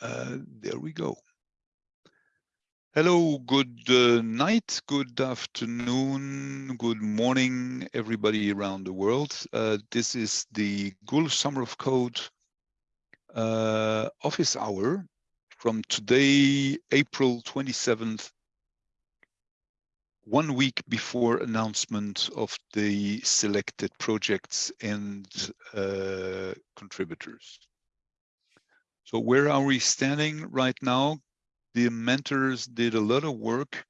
Uh, there we go. Hello, good uh, night, good afternoon, good morning, everybody around the world. Uh, this is the Google Summer of Code uh, office hour from today, April 27th, one week before announcement of the selected projects and uh, contributors. So where are we standing right now? The mentors did a lot of work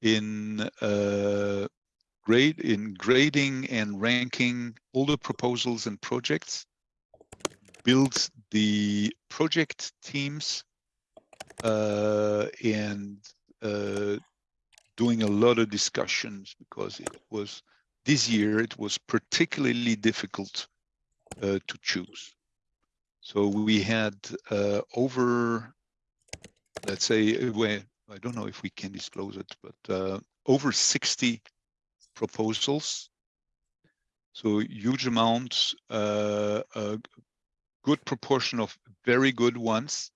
in uh, grade in grading and ranking all the proposals and projects, build the project teams, uh, and uh, doing a lot of discussions because it was this year it was particularly difficult uh, to choose. So we had uh, over, let's say, I don't know if we can disclose it, but uh, over 60 proposals. So huge amounts, uh, a good proportion of very good ones,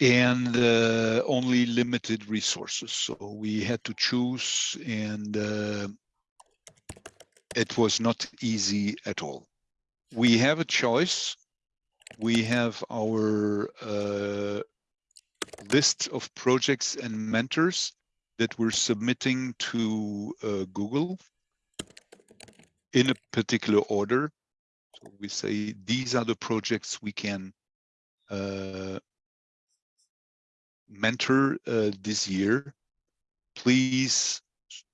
and uh, only limited resources. So we had to choose, and uh, it was not easy at all we have a choice. We have our uh, list of projects and mentors that we're submitting to uh, Google in a particular order. So we say these are the projects we can uh, mentor uh, this year. Please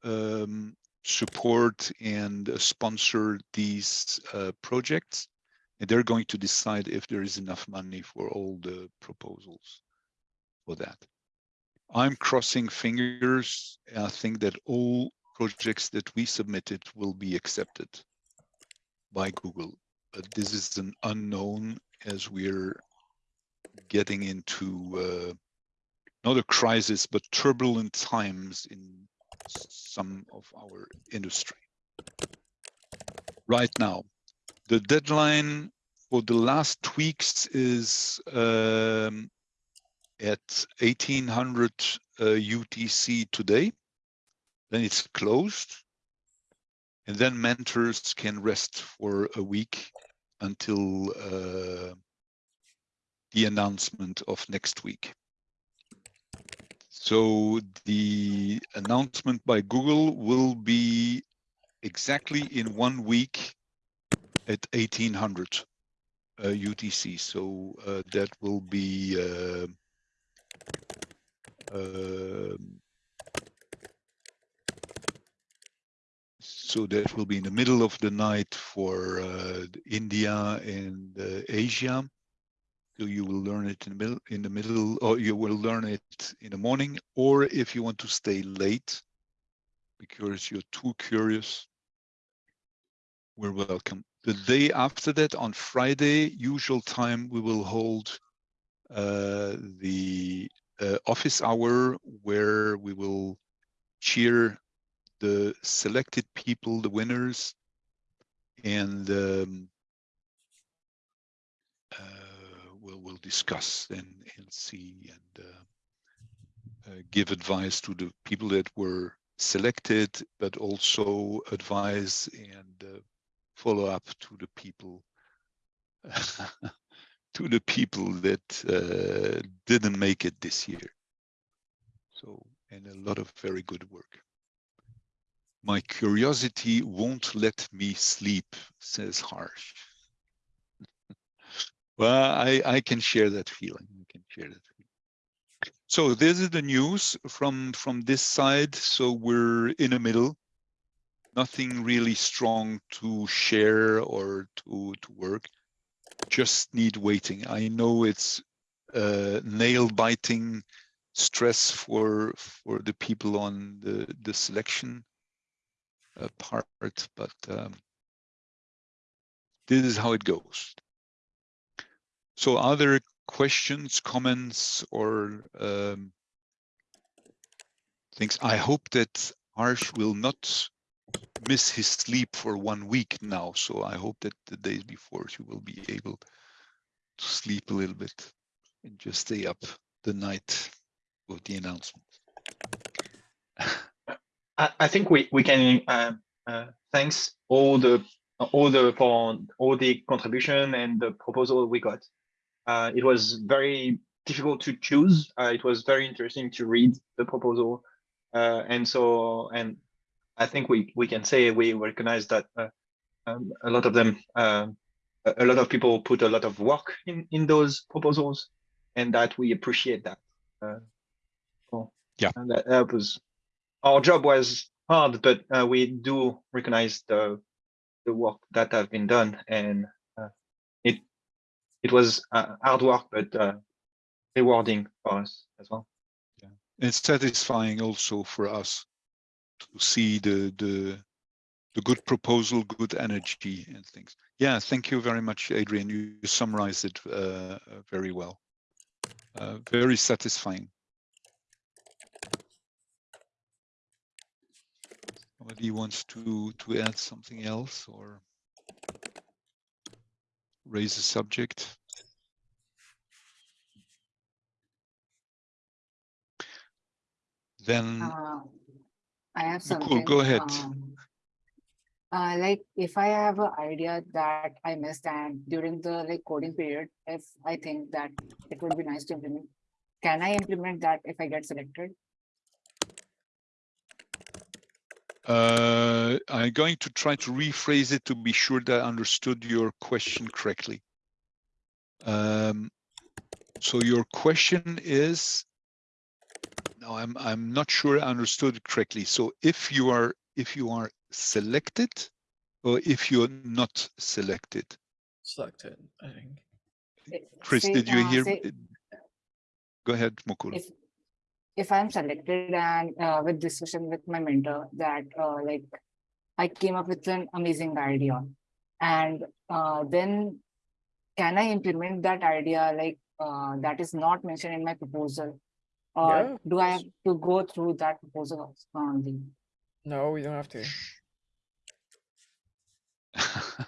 um, support and uh, sponsor these uh, projects. And they're going to decide if there is enough money for all the proposals for that. I'm crossing fingers. I think that all projects that we submitted will be accepted by Google. But this is an unknown as we're getting into uh, not a crisis, but turbulent times in some of our industry. Right now, the deadline for the last tweaks is um, at 1800 uh, UTC today. Then it's closed. And then mentors can rest for a week until uh, the announcement of next week. So the announcement by Google will be exactly in one week at 1800 uh, UTC. So uh, that will be uh, um, so that will be in the middle of the night for uh, India and uh, Asia. You will learn it in the middle, in the middle, or you will learn it in the morning, or if you want to stay late because you're too curious, we're welcome. The day after that, on Friday, usual time, we will hold uh, the uh, office hour where we will cheer the selected people, the winners, and um, uh, we'll, we'll discuss and, and see and uh, uh, give advice to the people that were selected, but also advise and uh, follow up to the people to the people that uh, didn't make it this year. So, and a lot of very good work. My curiosity won't let me sleep, says Harsh. Well, I, I can share that feeling. I can share that feeling. So this is the news from from this side. So we're in the middle. Nothing really strong to share or to to work. Just need waiting. I know it's uh, nail biting stress for for the people on the the selection uh, part, but um, this is how it goes. So other questions, comments, or um, things? I hope that Harsh will not miss his sleep for one week now. So I hope that the days before he will be able to sleep a little bit and just stay up the night of the announcement. I, I think we we can uh, uh, thanks all the all the for all the contribution and the proposal we got. Uh, it was very difficult to choose. Uh, it was very interesting to read the proposal, uh, and so and I think we we can say we recognize that uh, um, a lot of them, uh, a lot of people put a lot of work in in those proposals, and that we appreciate that. Uh, so, Yeah. and that, that was our job was hard, but uh, we do recognize the the work that have been done, and it was uh, hard work, but uh, rewarding for us as well. Yeah, it's satisfying also for us to see the the the good proposal, good energy and things. Yeah, thank you very much, Adrian. You, you summarized it uh, very well. Uh, very satisfying. Somebody wants to to add something else or raise the subject? Then Uh, I have Cool, something. go ahead. um, Uh, like if I have an idea that I missed and during the like coding period, if I think that it would be nice to implement, can I implement that if I get selected? Uh, I'm going to try to rephrase it to be sure that I understood your question correctly. Um, so your question is, no, I'm I'm not sure I understood it correctly. So if you are if you are selected, or if you're not selected, Selected, I think. Chris, say, did you uh, hear? say me? Go ahead, Mukul. If, if I'm selected and uh, with discussion with my mentor that uh, like I came up with an amazing idea and uh, then can I implement that idea like uh, that is not mentioned in my proposal? Or Yeah, do I have to go through that proposal only? No, we don't have to.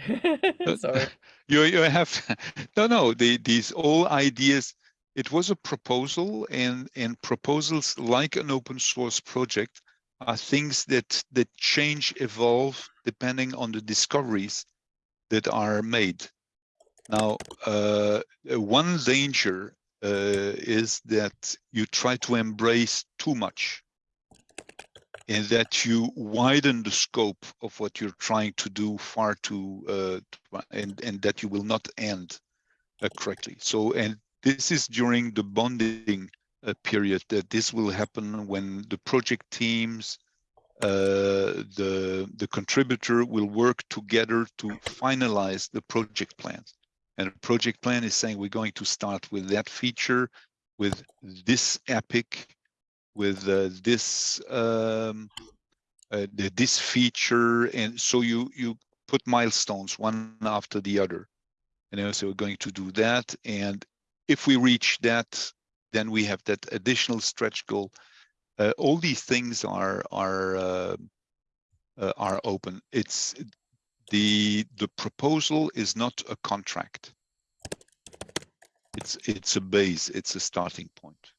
Sorry. you you have no no the, these all ideas it was a proposal and and proposals like an open source project are things that that change evolve depending on the discoveries that are made. Now uh, one danger uh, is that you try to embrace too much and that you widen the scope of what you're trying to do far too uh, and and that you will not end uh, correctly. So and this is during the bonding uh, period that this will happen when the project teams uh, the the contributor will work together to finalize the project plan. and a project plan is saying we're going to start with that feature with this epic with uh, this um, uh, the, this feature, and so you you put milestones one after the other, and then so we're going to do that, and if we reach that, then we have that additional stretch goal. Uh, all these things are are uh, uh, are open. It's the the proposal is not a contract. It's it's a base. It's a starting point.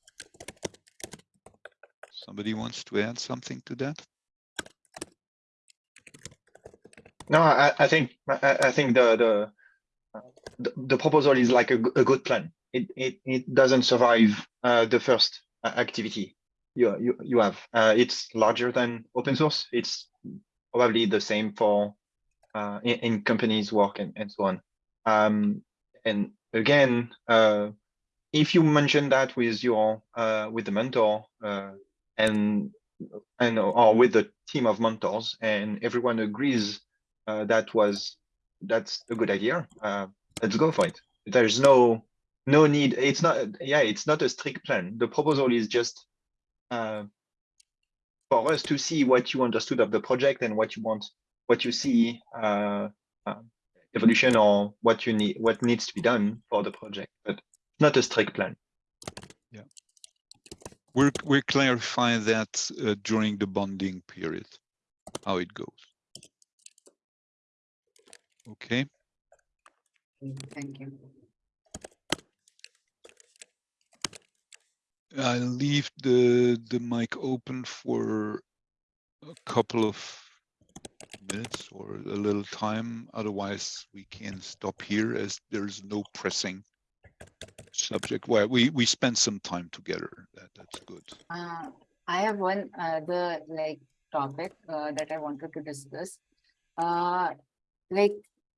Somebody wants to add something to that? No, I, I think I, I- think the the, the proposal is like a, a good plan. It it it doesn't survive uh, the first uh, activity you you you have. Uh, it's larger than open source. It's probably the same for uh, in, in companies work and, and so on. Um, and again, uh, if you mention that with your uh, with the mentor and and or with the team of mentors and everyone agrees that was that's a good idea let's go for it there's no no need it's not yeah it's not a strict plan the proposal is just uh, for us to see what you understood of the project and what you want what you see uh, uh, evolution or what you need what needs to be done for the project but not a strict plan Yeah. We're, we're clarifying that uh, during the bonding period, how it goes. Okay, Thank you. I leave the the mic open for a couple of minutes or a little time. Otherwise, we can stop here as there's no pressing subject. Well, we we spent some time together. That that's good. Uh, I have one other like topic uh, that I wanted to discuss. Uh, like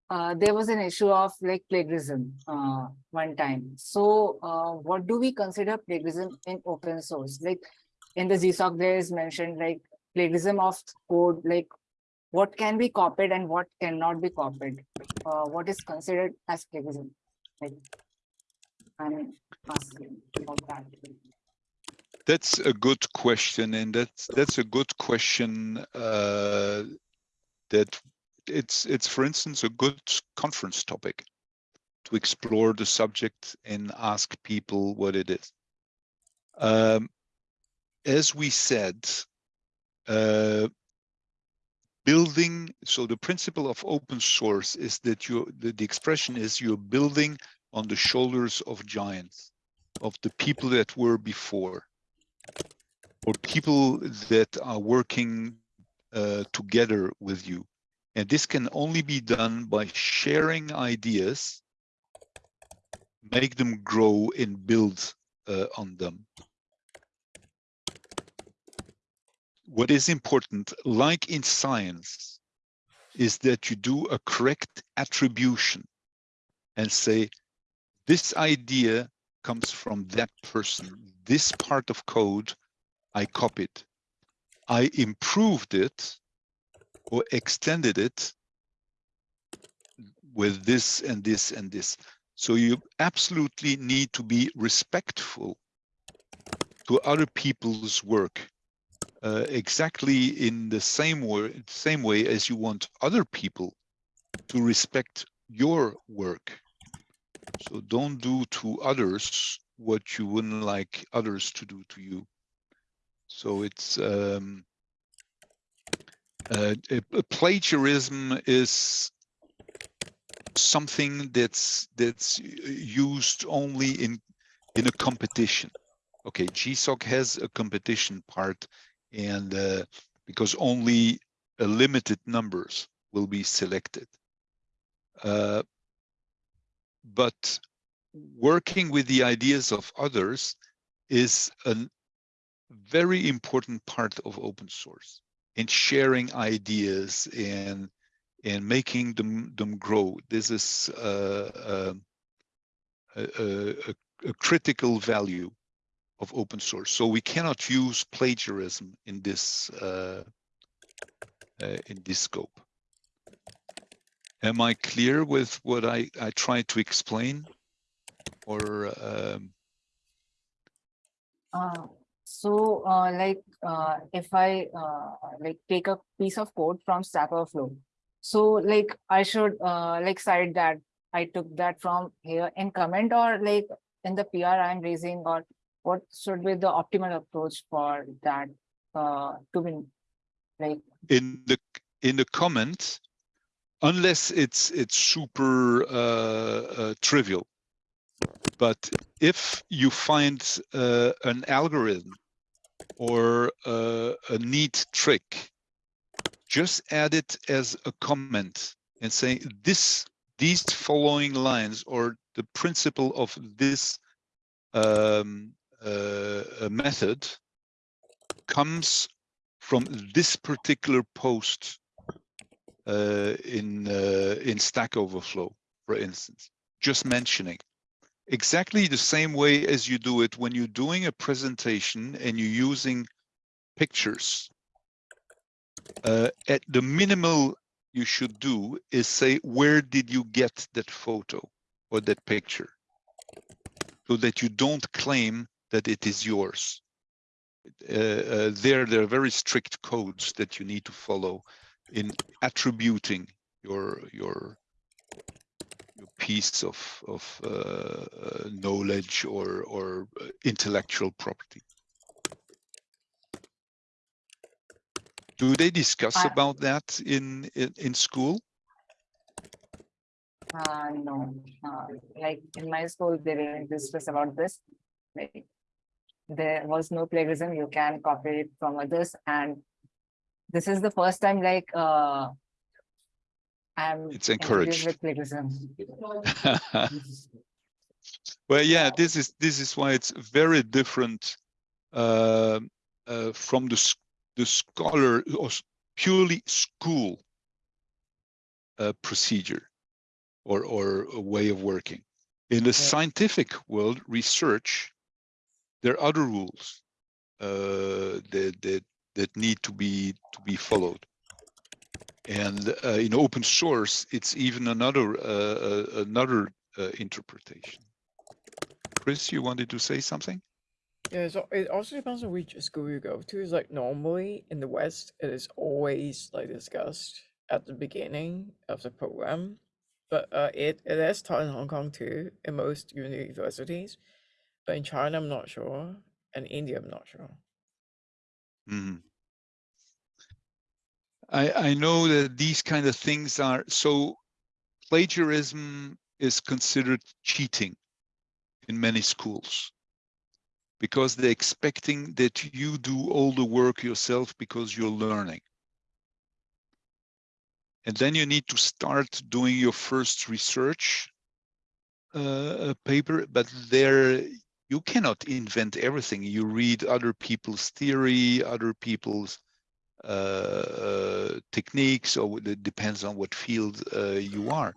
uh, there was an issue of like plagiarism uh, one time. So uh, what do we consider plagiarism in open source? Like in the GSOC, there is mentioned like plagiarism of code, like what can be copied and what cannot be copied. Uh, what is considered as plagiarism? Like, I'm asking about that. That's a good question, and that's that's a good question. Uh, that it's it's for instance a good conference topic to explore the subject and ask people what it is. Um, as we said, uh, building. So the principle of open source is that you the, the expression is you're building on the shoulders of giants, of the people that were before or people that are working uh, together with you. And this can only be done by sharing ideas, make them grow and build uh, on them. What is important, like in science, is that you do a correct attribution and say, this idea comes from that person. This part of code I copied. I improved it or extended it with this and this and this. So you absolutely need to be respectful to other people's work uh, exactly in the same way, same way as you want other people to respect your work. So don't do to others what you wouldn't like others to do to you. So it's um, uh, plagiarism is something that's that's used only in in a competition. Okay, GSOC has a competition part, and uh, because only a limited numbers will be selected. Uh, but working with the ideas of others is a very important part of open source in sharing ideas and and making them them grow. This is uh, a, a, a, a critical value of open source. So we cannot use plagiarism in this uh, uh, in this scope. Am I clear with what I, I tried to explain? Or um... uh, so uh, like uh, if I uh, like take a piece of code from Stack Overflow, so like I should uh, like cite that I took that from here in comment or like in the PR I'm raising or what should be the optimal approach for that uh, to be like in the in the comment unless it's it's super uh, uh, trivial. But if you find uh, an algorithm or uh, a neat trick, just add it as a comment and say this these following lines or the principle of this um, uh, method comes from this particular post uh, in uh, in Stack Overflow, for instance, just mentioning exactly the same way as you do it when you're doing a presentation and you're using pictures. Uh, at the minimal you should do is say, where did you get that photo or that picture? So that you don't claim that it is yours. Uh, uh, there, there are very strict codes that you need to follow in attributing your your your piece of of uh, uh, knowledge or or uh, intellectual property. Do they discuss about that in in, in school? uh, no uh, like in my school they didn't discuss about this like there was no plagiarism. You can copy it from others, and this is the first time like uh, I'm It's encouraged. Well, yeah, this is this is why it's very different uh, uh, from the the scholar or purely school uh, procedure or or a way of working. In the scientific world, research, there are other rules uh, that that that need to be to be followed. And uh, in open source, it's even another uh, uh, another uh, interpretation. Chris, you wanted to say something? Yeah, so it also depends on which school you go to. It's like normally in the West, it is always like discussed at the beginning of the program, but uh, it it is taught in Hong Kong too, in most universities. But in China, I'm not sure, and India, I'm not sure. Mhm. I I know that these kind of things are so plagiarism is considered cheating in many schools because they're expecting that you do all the work yourself because you're learning. And then you need to start doing your first research uh, paper, but there you cannot invent everything. You read other people's theory, other people's techniques, or it depends on what field uh, you are.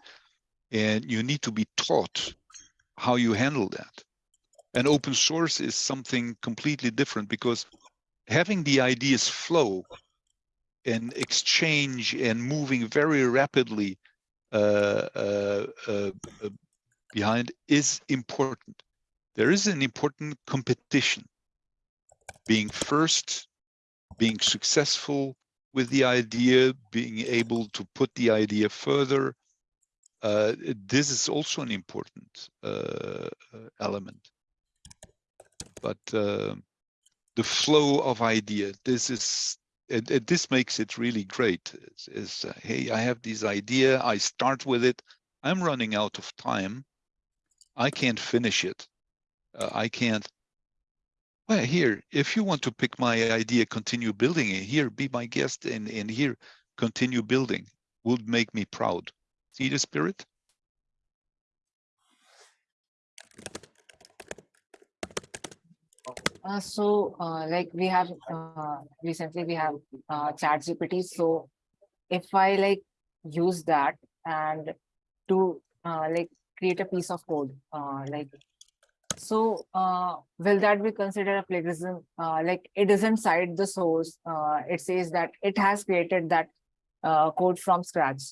And you need to be taught how you handle that. And open source is something completely different because having the ideas flow and exchange and moving very rapidly uh, uh, uh, uh, behind is important. There is an important competition. Being first, being successful with the idea, being able to put the idea further. Uh, this is also an important uh, element. But uh, the flow of idea, this is and, and this makes it really great. Is, is uh, hey, I have this idea. I start with it. I'm running out of time. I can't finish it. Uh, I can't. Well, here, if you want to pick my idea, continue building it. Here, be my guest, and and here, continue building. Would make me proud. See the spirit. Uh, so, uh, like we have uh, recently we have uh, Chat GPT. So, if I like use that and to uh, like create a piece of code, uh, like so, uh, will that be considered a plagiarism? Uh, like it doesn't cite the source. Uh, it says that it has created that uh, code from scratch,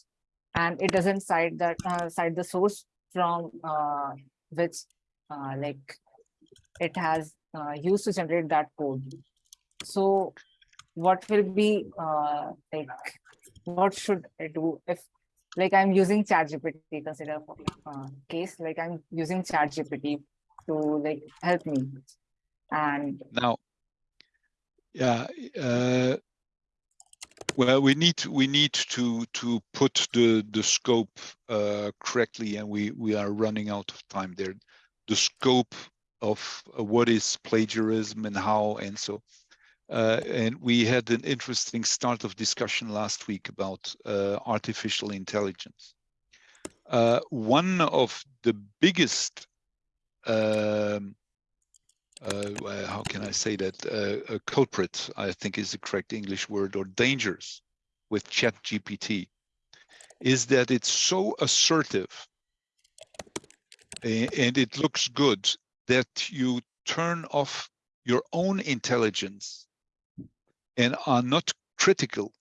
and it doesn't cite that uh, cite the source from uh, which like it has used to generate that code. So what will be like, what should I do if like I'm using ChatGPT, consider case, like I'm using ChatGPT to like help me. And Now, yeah, uh, well, we need we need to to put the the scope uh, correctly, and we we are running out of time there. The scope of uh, what is plagiarism and how, and so. Uh, and we had an interesting start of discussion last week about uh, artificial intelligence. Uh, one of the biggest um, uh, how can I say that? Uh, a culprit, I think is the correct English word, or dangers with Chat GPT, is that it's so assertive and it looks good that you turn off your own intelligence and are not critical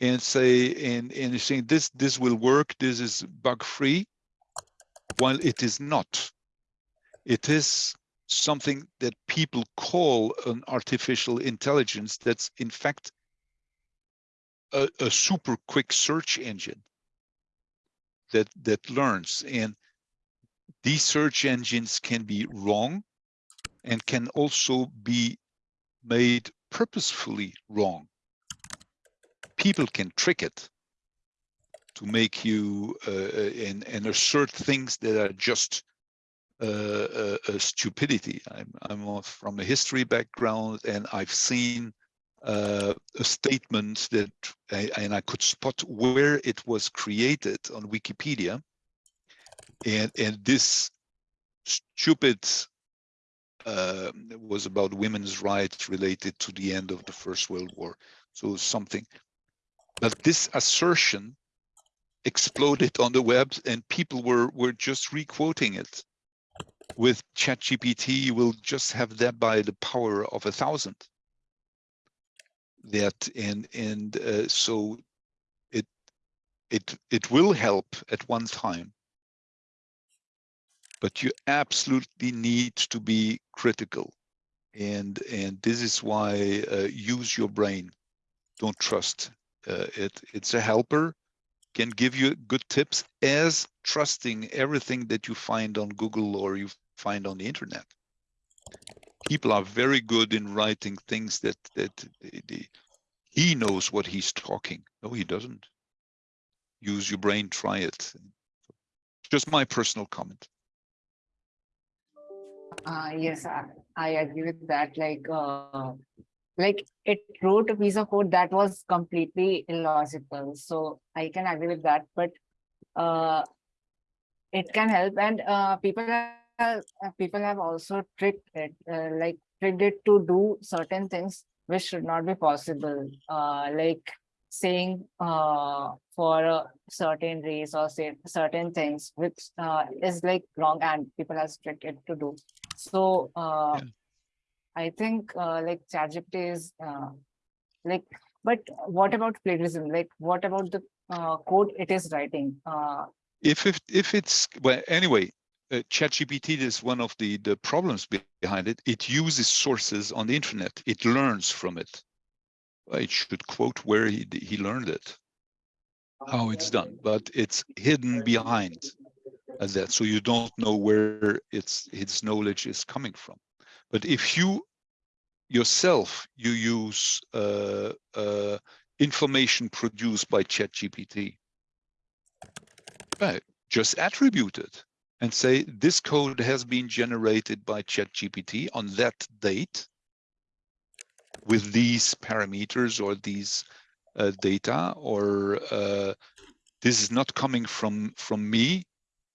and say and and saying this this will work this is bug free while it is not. It is something that people call an artificial intelligence that's in fact a, a super quick search engine that that learns. And these search engines can be wrong and can also be made purposefully wrong. People can trick it to make you uh, uh, and, and assert things that are just uh, uh, uh, stupidity. I'm, I'm from a history background and I've seen uh, a statement that, I, and I could spot where it was created on Wikipedia. And, and this stupid uh, was about women's rights related to the end of the First World War. So something, but this assertion exploded on the web and people were, were just re-quoting it. With ChatGPT, you will just have that by the power of a thousand. That and and uh, so it it it will help at one time. But you absolutely need to be critical. And and this is why uh, use your brain. Don't trust uh, it. It's a helper can give you good tips as trusting everything that you find on Google or you find on the internet. People are very good in writing things that that they, he knows what he's talking. No, he doesn't. Use your brain, try it. Just my personal comment. Uh, yes, I, I agree with that. Like, uh, like it wrote a piece of code that was completely illogical. So I can agree with that, but uh, it can help. And uh, people have uh, people have also tricked it, uh, like tricked it to do certain things which should not be possible. Uh, like saying uh for a certain race or say certain things which uh, is like wrong and people have tricked it to do. So uh, Yeah. I think uh, like ChatGPT is uh, like, but what about plagiarism? Like, what about the uh, code it is writing? Uh, If if if it's well anyway, uh, ChatGPT is one of the the problems behind it. It uses sources on the internet. It learns from it. It should quote where he he learned it, how it's done, but it's hidden behind uh, that, so you don't know where its its knowledge is coming from. But if you yourself you use uh, uh, information produced by ChatGPT, right, just attribute it and say this code has been generated by ChatGPT on that date with these parameters or these uh, data or uh, this is not coming from from me.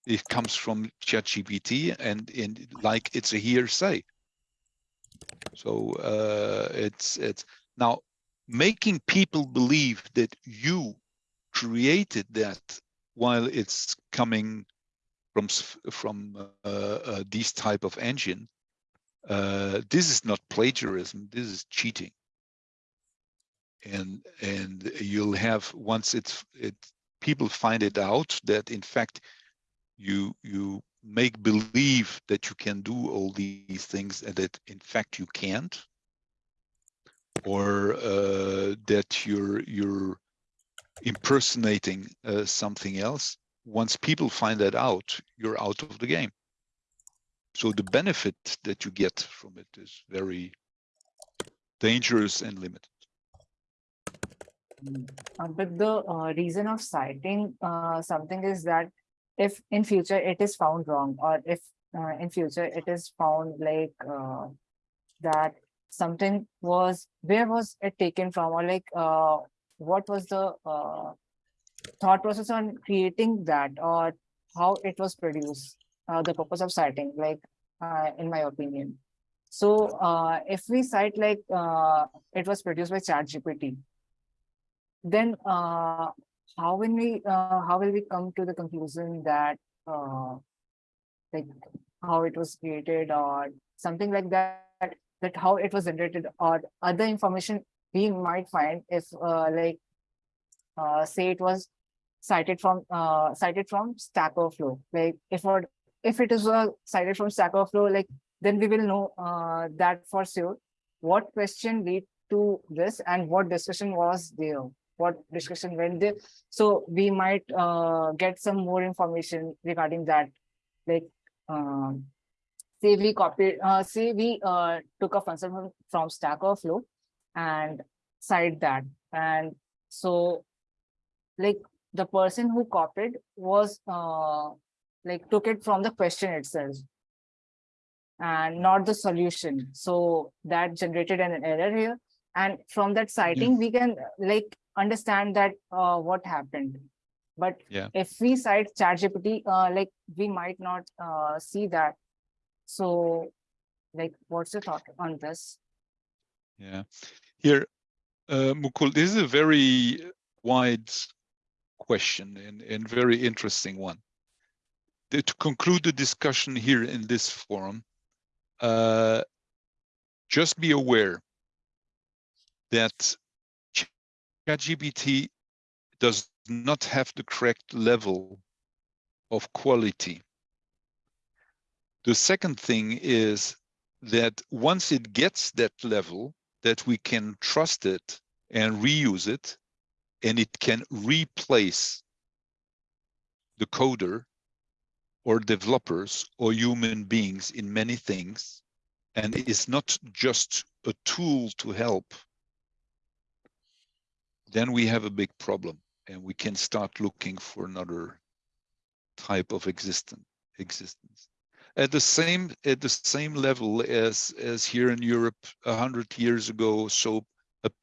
It comes from ChatGPT and and like it's a hearsay so uh, it's it's now making people believe that you created that while it's coming from from uh, uh, type of engine. Uh, this is not plagiarism. This is cheating. And and you'll have once it's it people find it out that in fact you you make believe that you can do all these things and that in fact you can't? Or uh, that you're you're impersonating uh, something else? Once people find that out you're out of the game. So the benefit that you get from it is very dangerous and limited. Uh, but the uh, reason of citing uh, something is that if in future it is found wrong or if uh, in future it is found like uh, that something was where was it taken from or like uh, what was the uh, thought process on creating that or how it was produced uh, the purpose of citing like uh, in my opinion? So if we cite like it was produced by chat gpt then how will we uh, how will we come to the conclusion that uh, like how it was created or something like that that how it was generated or other information we might find if uh, like uh, say it was cited from uh, cited from stack overflow. Like if or if it is uh, cited from stack overflow like then we will know uh, that for sure. What question lead to this and what discussion was there what discussion went there so we might uh, get some more information regarding that like um say we copied uh, say we uh, took a function from, from stack overflow and cite that and so like the person who copied was uh, like took it from the question itself and not the solution. So that generated an error here. And from that citing, we can uh, like understand that uh, what happened. But Yeah. if we cite ChatGPT, uh, like we might not uh, see that. So like, what's your thought on this? Yeah, here, uh, Mukul, this is a very wide question and, and very interesting one. The- to conclude the discussion here in this forum, uh, just be aware that ChatGPT does not have the correct level of quality. The second thing is that once it gets that level, that we can trust it and reuse it, and it can replace the coder or developers or human beings in many things, and is not just a tool to help, then we have a big problem and we can start looking for another type of existence existence at the same at the same level as as here in Europe a hundred years ago. So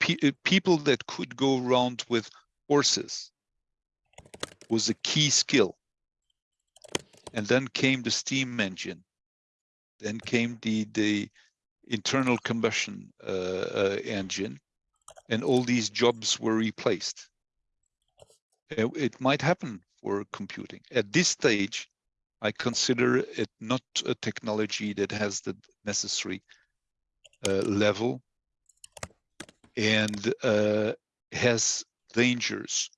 pe people that could go around with horses was a key skill. And then came the steam engine. Then came the the internal combustion uh, uh, engine, and all these jobs were replaced. Uh, It might happen for computing at this stage I consider it not a technology that has the necessary uh, level and uh, has dangers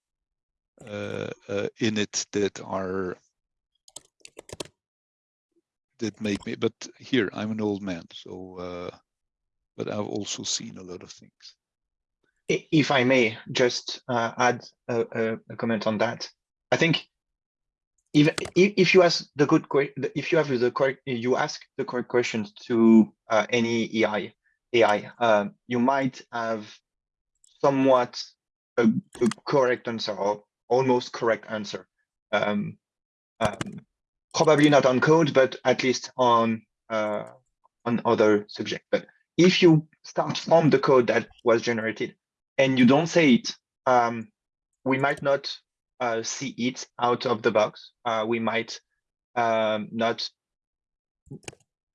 uh, uh, in it that are that make me. But here I'm an old man, so uh, but I've also seen a lot of things. If I may just uh, add a, a, comment on that, I think if, if you ask the good if you have the correct you ask the correct questions to uh, any AI AI, um, you might have somewhat a, a correct answer or almost correct answer. Um, um, probably not on code, but at least on uh, on other subject. But if you start from the code that was generated and you don't say it, um, we might not uh, see it out of the box. Uh, we might um, not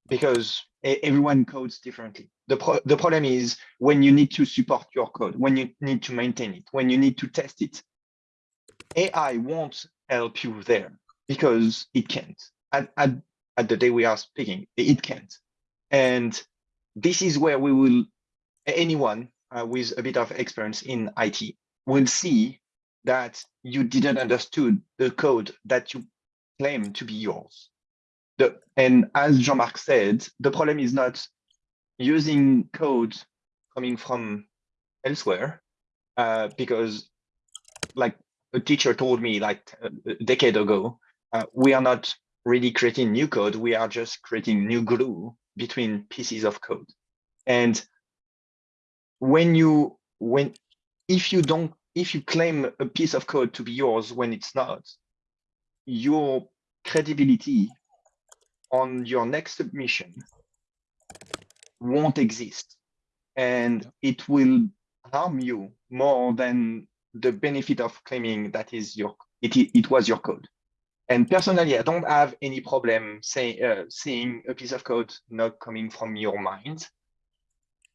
because everyone codes differently. The, pro the problem is when you need to support your code, when you need to maintain it, when you need to test it, AI won't help you there because it can't. At, at, at the day we are speaking, it can't. And this is where we will, anyone uh, with a bit of experience in IT will see that you didn't understood the code that you claim to be yours. The, and as Jean-Marc said, the problem is not using code coming from elsewhere, uh, because like a teacher told me like a decade ago, uh, we are not really creating new code. We are just creating new glue between pieces of code. And when you, when, if you don't, if you claim a piece of code to be yours when it's not, your credibility on your next submission won't exist. And it will harm you more than the benefit of claiming that is your it, it was your code. And personally, I don't have any problem say, uh, seeing a piece of code not coming from your mind.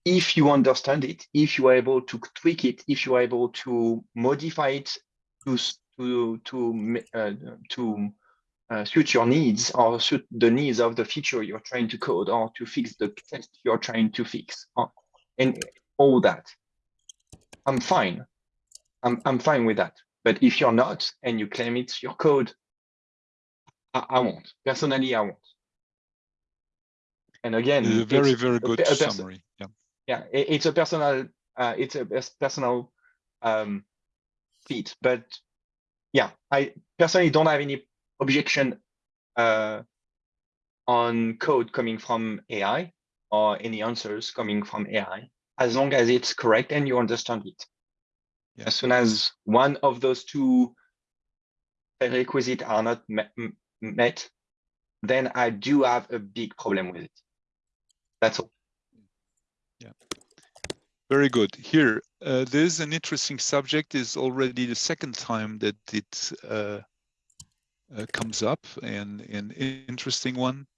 If you understand it, if you are able to tweak it, if you are able to modify it to to to uh, to uh, suit your needs or suit the needs of the feature you're trying to code or to fix the test you're trying to fix or, and all that, I'm fine. I'm I'm fine with that. But if you're not and you claim it's your code, I, I won't. Personally, I won't. And again, A very, very good summary. Yeah. Yeah, it- it's a personal, uh, it's a personal um, feat. But yeah, I personally don't have any objection uh, on code coming from AI or any answers coming from AI, as long as it's correct and you understand it. Yeah. As soon as one of those two prerequisites are not met, met, then I do have a big problem with it. That's all. Very good. Here, uh, there's an interesting subject. Is already the second time that it uh, uh, comes up, and an interesting one.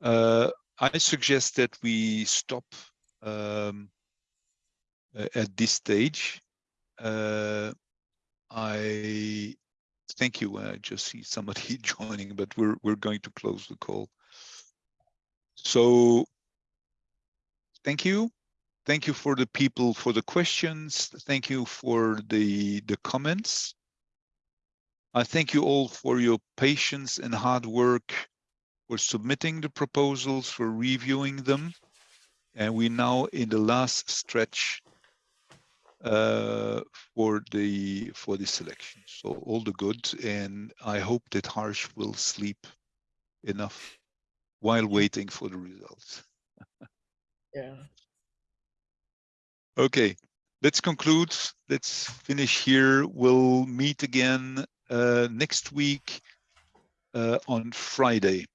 Uh, I suggest that we stop um, uh, at this stage. Uh, I thank you. I just see somebody joining, but we're we're going to close the call. So, thank you thank you for the people for the questions. Thank you for the the comments. I thank you all for your patience and hard work for submitting the proposals, for reviewing them. And we're now in the last stretch uh, for the for the selection. So all the good, and I hope that Harsh will sleep enough while waiting for the results. Yeah. Okay, let's conclude. Let's finish here. We'll meet again uh, next week uh, on Friday,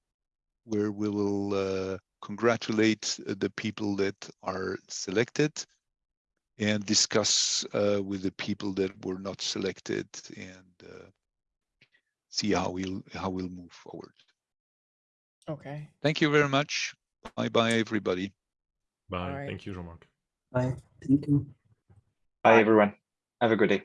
where we will uh, congratulate uh, the people that are selected and discuss uh, with the people that were not selected and uh, see how we'll how we'll move forward. Okay. Thank you very much. Bye bye, everybody. Bye. Alright. Thank you, Jean-Marc. Bye. Thank you. Bye, everyone. Have a good day.